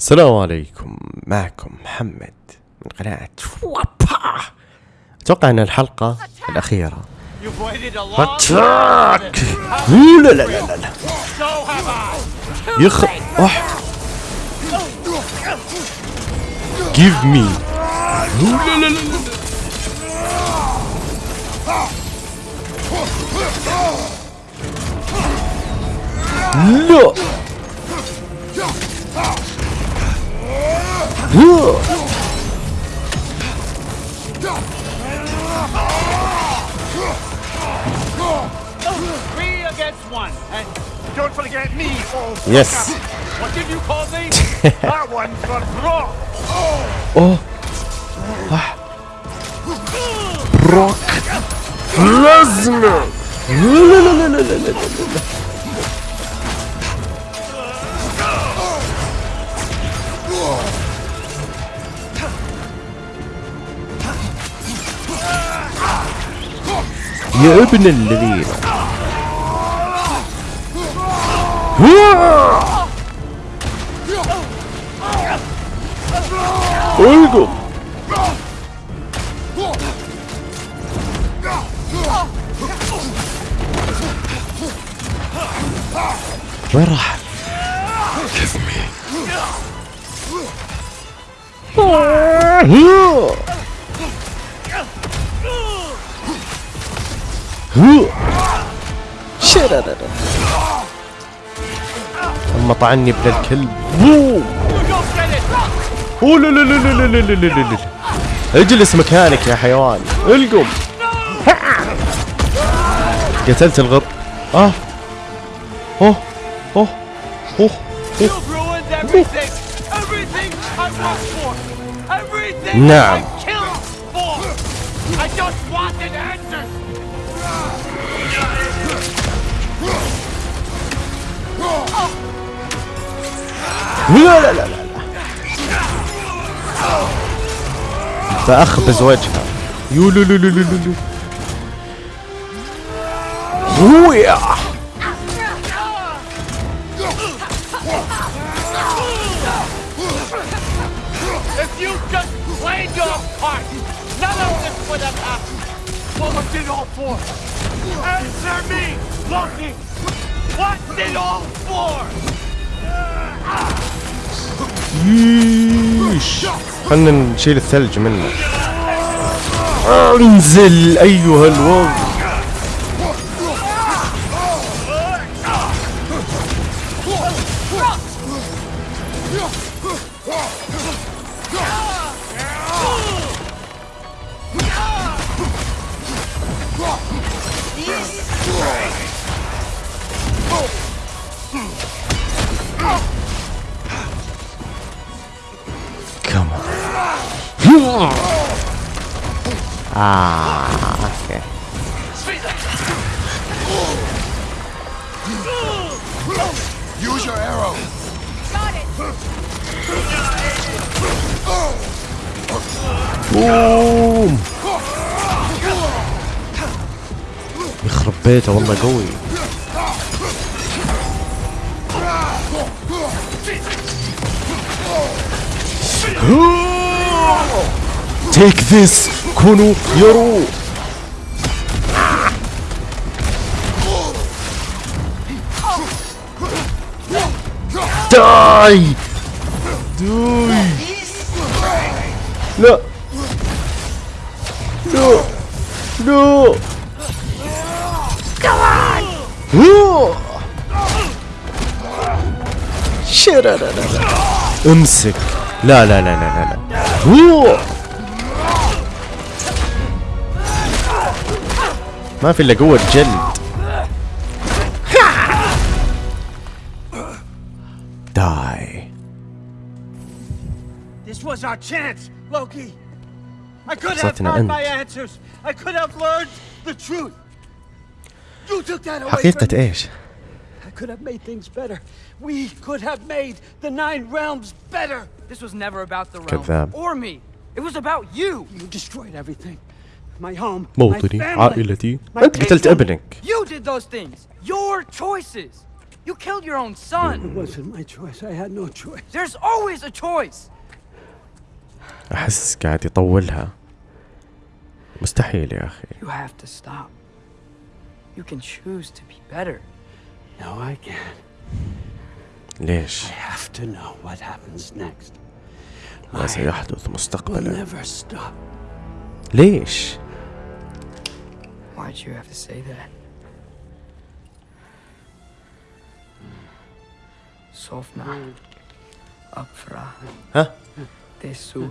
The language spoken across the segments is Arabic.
السلام عليكم. معكم محمد من قناة وابا أتوقع أن الحلقة الأخيرة. اتاك لا لا لا لا. لا يخ اح جيف مي لا لا لا لا لا. Three against one, and don't forget me. Oh, yes. What did you call me? that one for Brock. Oh. oh. Brock Lesnar. يا ابن الذين القم وين راح؟ Give me. لا لا لا لا لا اجلس مكانك يا حيوان. القم. قتلت الغر. آه. أوه أوه أوه You've this would have happened. What was it all for? Answer me, Loki. What's it all for? ييش خلنا نشيل الثلج منه. أنزل أيها الوضع Ah, okay. Use your arrow. بوم يخرب بيته والله قوي. تيك ذس كونوا يرو. داي داي لا لا لا هو شرررر. امسك لا لا لا لا لا لا هو ما في إلا قوة جلد was our chance, Loki. I could have صوتنا found my أنت. answers. I could have learned the truth. You took that away حقيقة from me. ايش؟ I could have made things better. We could have made the Nine Realms better. This was never about the realm كذاب. or me. It was about you. You destroyed everything. My home, my موطني family, عائلتي my انت قتلت kingdom. ابنك You did those things. Your choices. You killed your own It son. wasn't my choice. I had no choice. There's always a choice. احس قاعد يطولها مستحيل يا أخي You have to stop. You can choose to be better. No, I can't. ليش I have to know what happens next. ما سيحدث مستقبلا never stop. ليش Why'd you have to say that? Sofna. Upfra. ها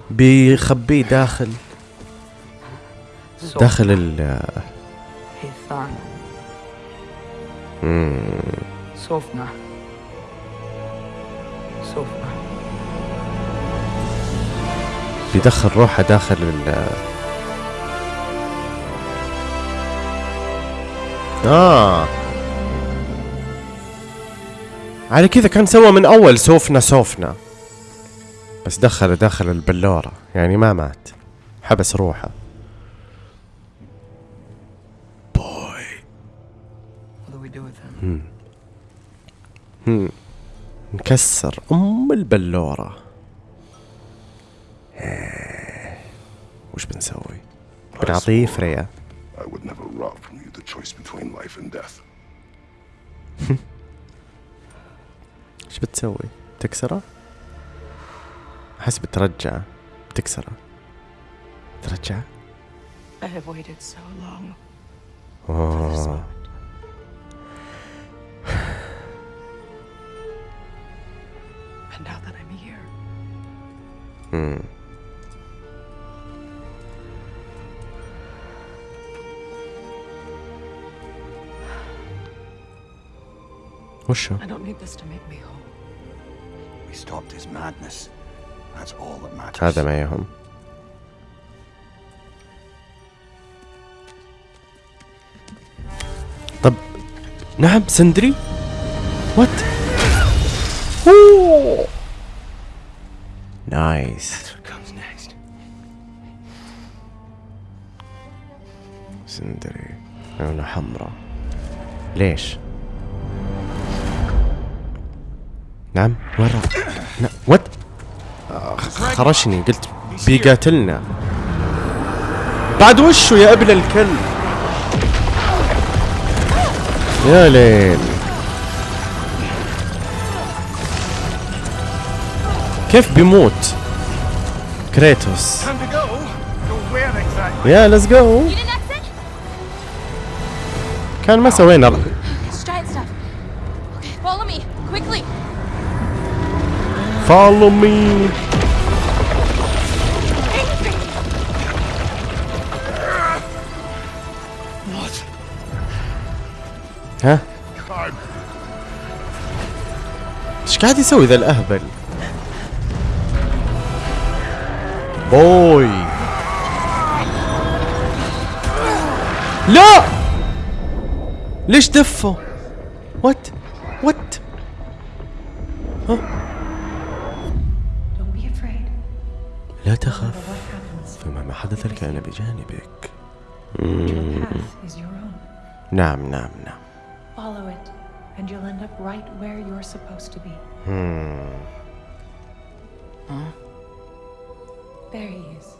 بيخبيه داخل. داخل ال. بيدخل روحه داخل ال آه. على كذا كان سوى من أول سوفنا سوفنا بس دخل داخل البلورة يعني ما مات حبس روحه بوي? هم. نكسر أم البلورة إيه. وش بنسوي بنعطيه فريا I would never rob from you the choice between life and death. إيش بتسوي؟ تكسره؟ احس بترجعه بتكسره ترجعه؟ I have waited so long for this اوه moment. And now that I'm here, مم. وشو؟ I don't need this to make me whole. We stopped his madness. هذا ما يهم. طب نعم سندري؟ وات نايس? سندري. عيونه حمراء. ليش؟ نعم وين راح؟ وات آه، خرشني قلت بيقاتلنا. بعد وشو يا ابن الكلب؟ يا ليل. كيف بيموت؟ كريتوس? يا ليتس جو? كان ما سوينا follow me, قاعد يسوي ذا الأهبل؟ بوي. لا! ليش دفه؟ وات وات. لا تخف what happens, فيما ما حدث كان بجانبك. نعم نعم نعم. and you'll end up right where you're supposed to be. Hmm. Huh? There he is.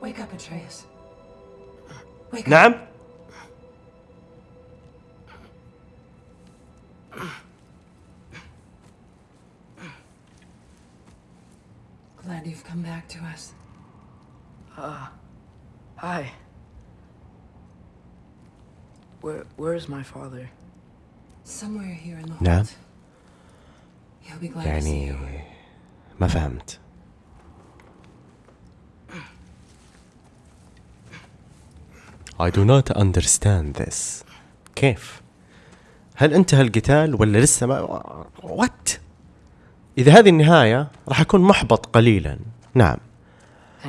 Wake up, Atreus. Wake Nam? up. Glad you've come back to us. Uh, hi. Where, where's my father? نعم. يعني. ما فهمت. I do not understand this. كيف؟ هل انتهى القتال ولا لسه ما وات؟ إذا هذه النهاية راح أكون محبط قليلا. نعم.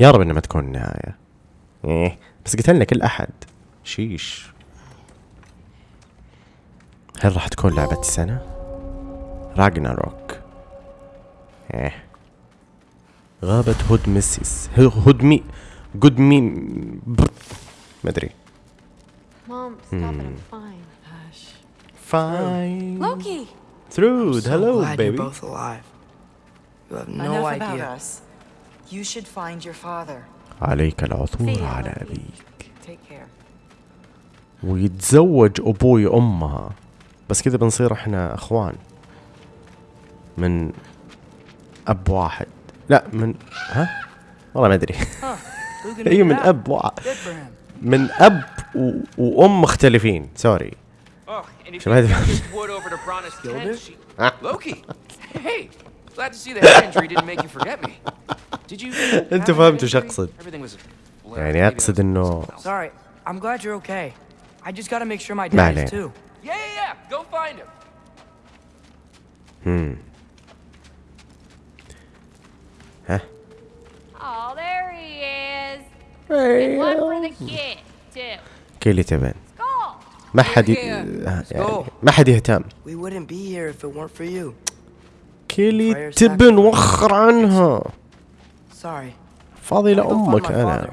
يا رب إنها ما تكون النهاية إيه. بس قتلنا كل أحد. شيش. هل راح تكون لعبة السنة؟ راجنا روك. إيه. غابة هود ميسيس هود مي جود مي مدري مام عليك العثور على أبيك. ويتزوج أبوي امها بس كذا بنصير إحنا إخوان. من أب واحد. لا من ها؟ والله ما أدري. اي أيوة، من أب واحد. من أب وأم مختلفين. sorry شو هذا أنت فهمت شو اقصد يعني أقصد إنه I just gotta make sure my ما dad is too. Yeah, yeah, yeah! Go find him! Oh, there he is. And one for the kid, too. كيلي تبن Skull! ما حد. آه، يعني go. ما حد يهتم We wouldn't be here if it weren't for you. كيلي تبن. وخر عنها Sorry. فاضي لأمك أنا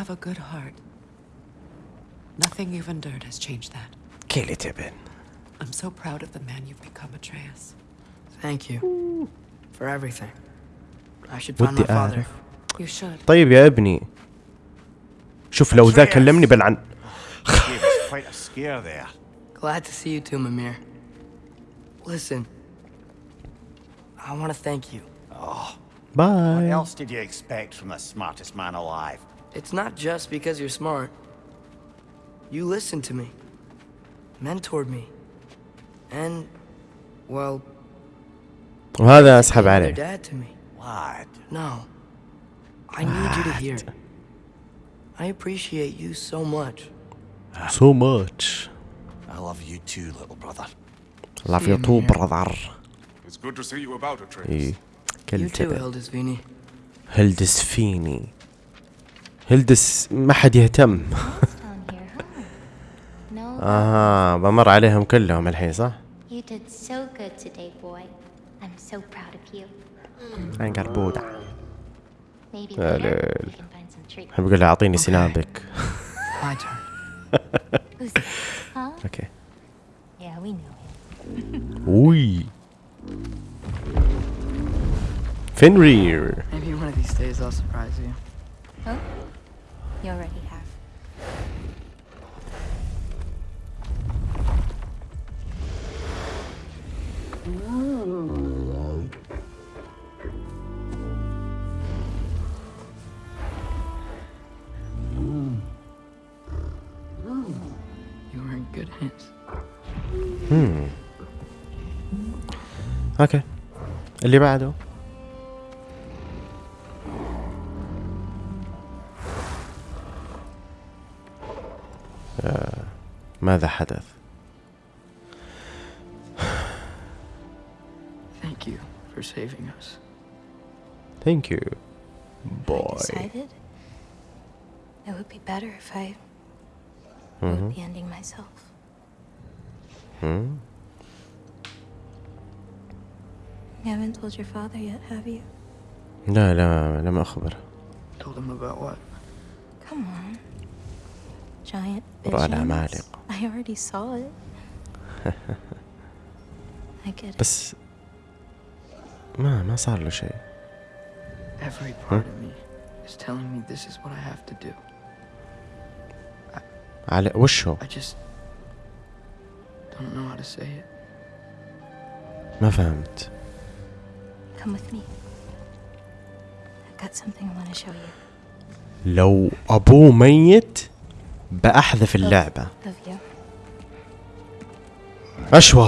have a good heart. Nothing you've endured has changed that. كيلي تبن I'm so proud of the man you've become, Atreus. Thank you for everything. I should find my ودي father. أعرف You should. طيب يا ابني شوف لو ذا كلمني بلعن Gave us quite a scare there. Glad to see you too, Mimir. Listen, I want to thank you. What باي else did you expect from the smartest man alive? It's not just because you're smart. You listened to me, mentored me, and, well, وهذا اسحب you're عليه dad to me. Lad, No, I need you to hear. I appreciate you so much. so much I love you too, little brother. love you too brother It's good to see you about, Atreus. إيه. You كل too, تبن Hildisvini. هلدس ما حد يهتم huh? أها بمر عليهم كلهم الحين صح؟ You did so good today, boy. I'm so proud of you. عنقربودة Maybe يا later ليل. we can find some treats. احب أقول له اعطيني سنابك My turn. Who's that? Huh? أوكي Yeah, we know him. وي فينرير Maybe one of these days I'll surprise you. Oh? You already have. You were in good hands. اوكي اللي بعده ماذا حدث؟ Thank you for saving us. ثانك يو I بوي decided it would be better if I would be ending myself. You haven't told your father yet, have you? لا لا لم أخبر Told him about what? Come on. Giant رؤى visions. العمالقة. I already saw it. I get it. بس ما ما صار له شيء Every part of me is telling me this is what I have to do. على وش هو؟ I just don't know how to say it. ما فهمت Come with me. I've got something I want to show you. لو أبوه ميت بأحذف اللعبة. أشوا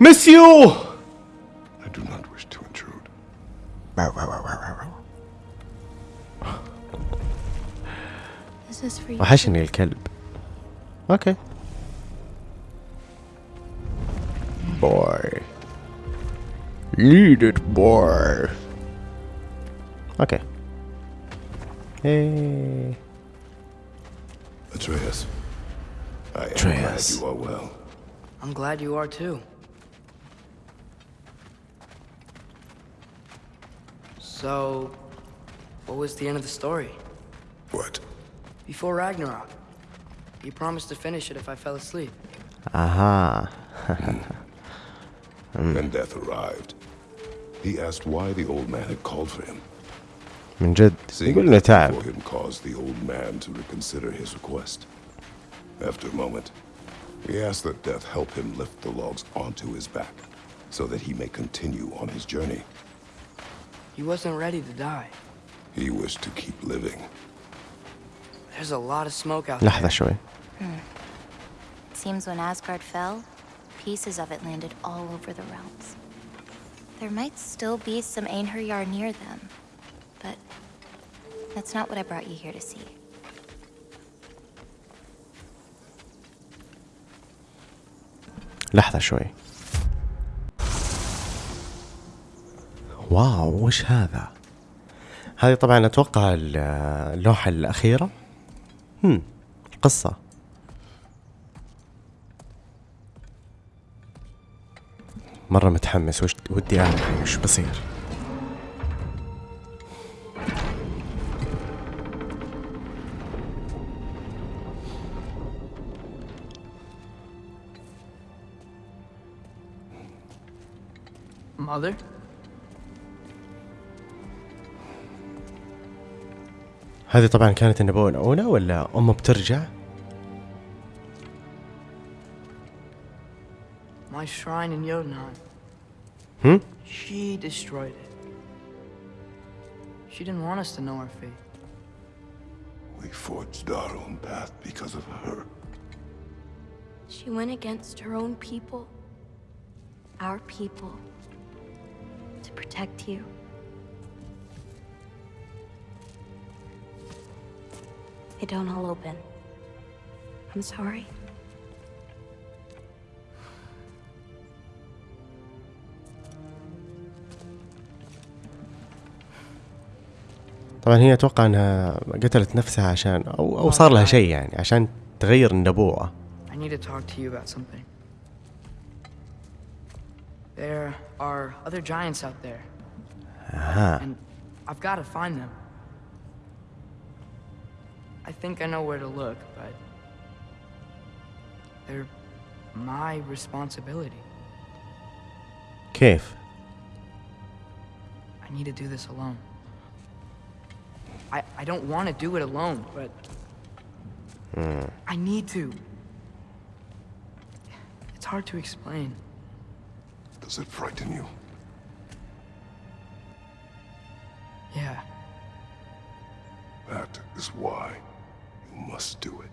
مسيو! وحشني الكلب. أوكي. بوي ليد ات بوي أوكي. Atreus. I am glad you are well. I'm glad you are too. So, what was the end of the story? What? Before Ragnarok. You promised to finish it if I fell asleep. Aha. mm. And death arrived. He asked why the old man had called for him. من جد Seeing يقول انه death تعب before him caused the old man to reconsider his request. After a moment, he asked that death help him lift the logs onto his back, so that he may continue on his journey. He wasn't ready to die. He wished to keep living. There's a lot of smoke out لحظة there. شوي It seems when Asgard fell, pieces of it landed all over the realms. There might still be some Einherjar near them, but that's not what I brought you here to see. لحظة شوي. واو وش هذا؟ هذه طبعا أتوقع ال- اللوحة الأخيرة. هم قصة. مرة متحمس وش ودي أعرف وش بصير. Mother? هذه طبعا كانت النبوة الأولى ولا أمه بترجع My shrine in Jotunheim. هم She destroyed it. She didn't want us to know our fate. We forged our own path because of her. She went against her own people. Our people. To protect you. They don't all open. I'm sorry. طبعا هي أتوقع أنها قتلت نفسها عشان أو أو صار لها شيء يعني عشان تغير النبوة I need to talk to you about something. There are other giants out there. Uh -huh. And I've got to find them. I think I know where to look, but... They're my responsibility. Cave. I need to do this alone. I, I don't want to do it alone, but... Mm. I need to. It's hard to explain. Does it frighten you? Yeah, That is why you must do it.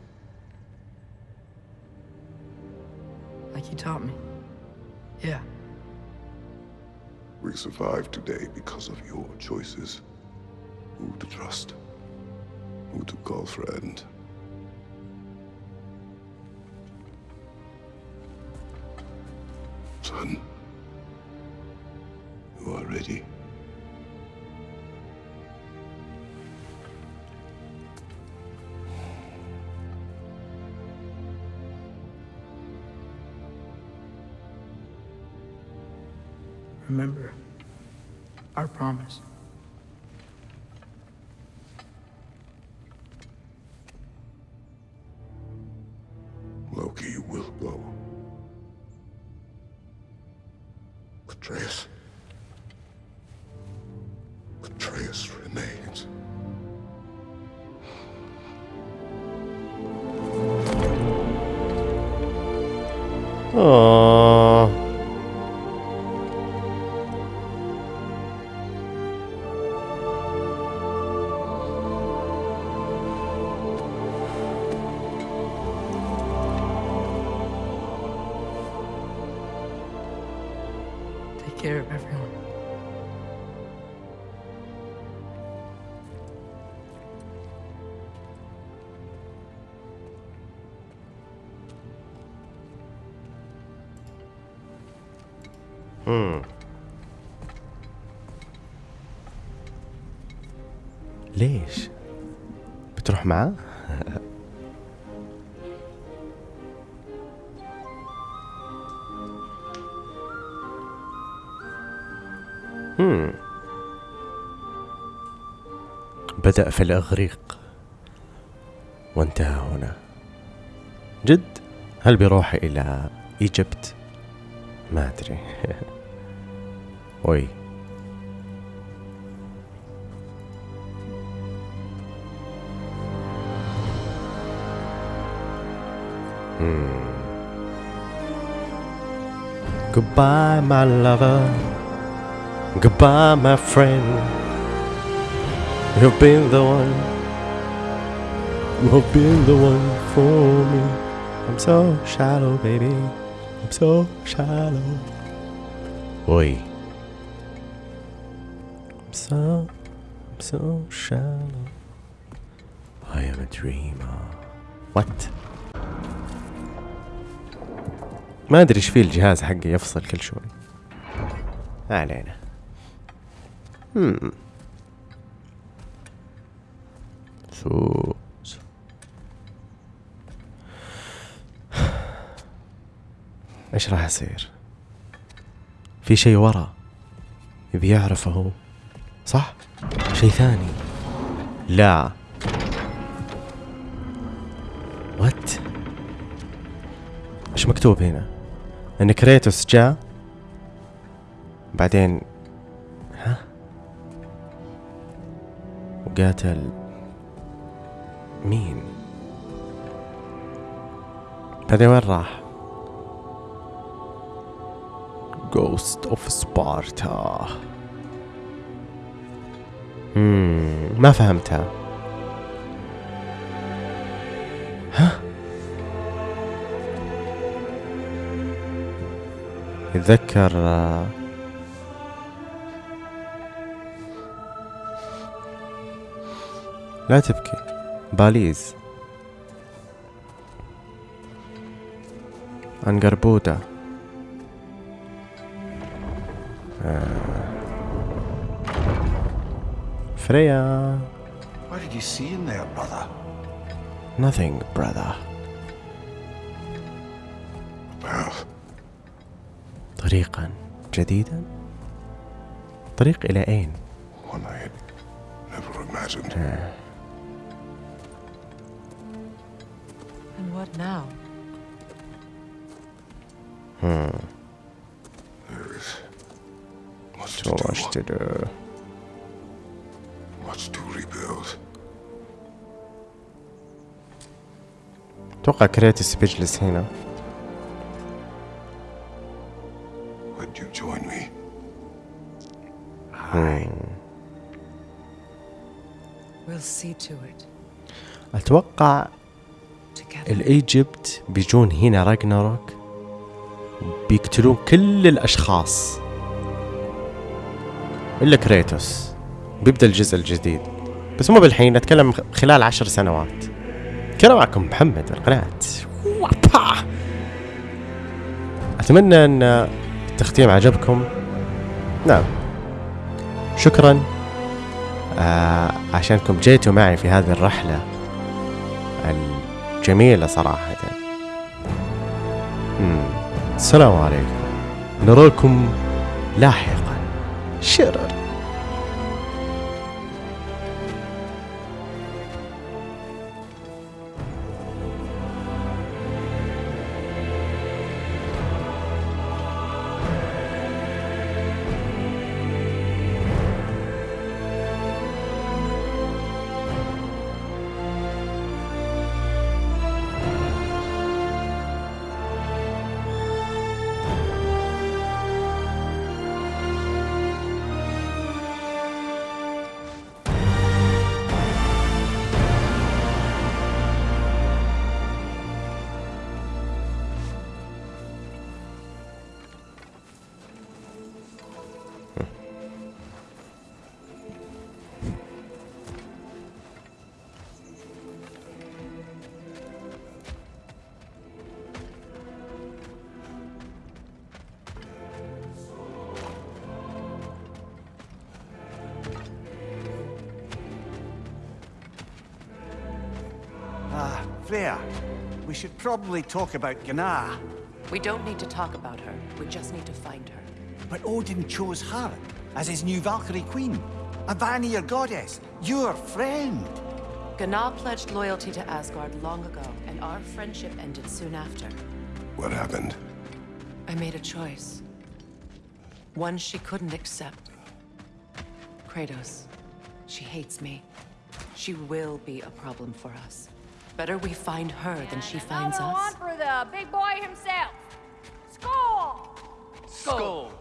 like you taught me. Yeah, We survive today because of your choices. Who to trust, who to call friend. Remember our promise. Loki will go. Atreus. Atreus remains. آه بدأ في الإغريق. وانتهى هنا. جد؟ هل بيروح إلى إيجبت ما أدري. وي. Hmm. Goodbye, my lover. Goodbye, my friend. You've been the one. You've been the one for me. I'm so shallow, baby. I'm so shallow. Oi. I'm so, I'm so shallow. I am a dreamer. What? ما ادري ايش فيه الجهاز حقي يفصل كل شوي ما علينا هم فوز إيش راح يصير؟ في شيء ورا يبي يعرفه هو صح؟ شيء ثاني. لا. وات إيش مكتوب هنا؟ إن كريتوس جاء. بعدين وقاتل مين؟ بعدين وين راح؟ Of Sparta. مم. ما فهمتها. ها يتذكر لا تبكي باليز عنقربودة آه. فريا What did you see in there, brother? nothing brother Path. طريقا جديدا طريق إلى أين One I had never imagined. And what now? There is much to so much do. to do Much to rebuild. أتوقع كريتوس بيجلس هنا Would you join me? We'll see to it. أتوقع الإيجيبت بيجون هنا راجناروك بيقتلون كل الأشخاص. إلا كريتوس. بيبدأ الجزء الجديد. بس مو بالحين أتكلم خ- خلال عشر سنوات. كان معكم محمد القناة. وابا. أتمنى أن التختيم عجبكم. نعم. شكرا. آه عشانكم جيتوا معي في هذه الرحلة. الجميلة صراحة. السلام عليكم. نراكم لاحقا. شرر. Freya, we should probably talk about Gná. We don't need to talk about her. We just need to find her. But Odin chose her as his new Valkyrie queen. A Vanir goddess, your friend. Gná pledged loyalty to Asgard long ago, and our friendship ended soon after. What happened? I made a choice. One she couldn't accept. Kratos. She hates me. She will be a problem for us. Better we find her than she finds Another us. one for the big boy himself. Skull! Skull.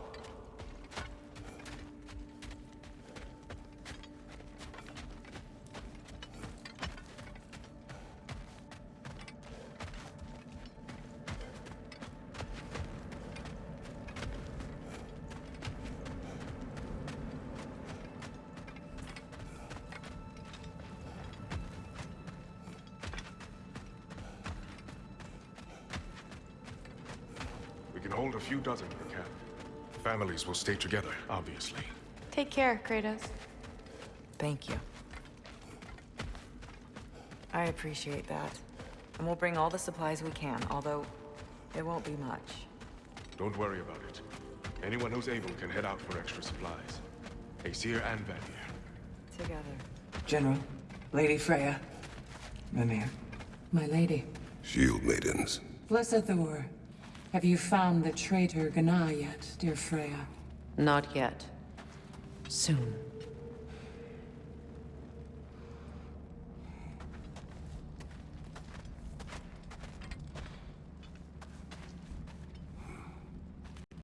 Hold a few dozen per camp. Families will stay together, obviously. Take care, Kratos. Thank you. I appreciate that. And we'll bring all the supplies we can, although it won't be much. Don't worry about it. Anyone who's able can head out for extra supplies. Aesir and Vanir. Together. General, Lady Freya, Mimir. My lady. Shield maidens. Blessed Thor. Have you found the traitor Gná yet, dear Freya? Not yet. Soon.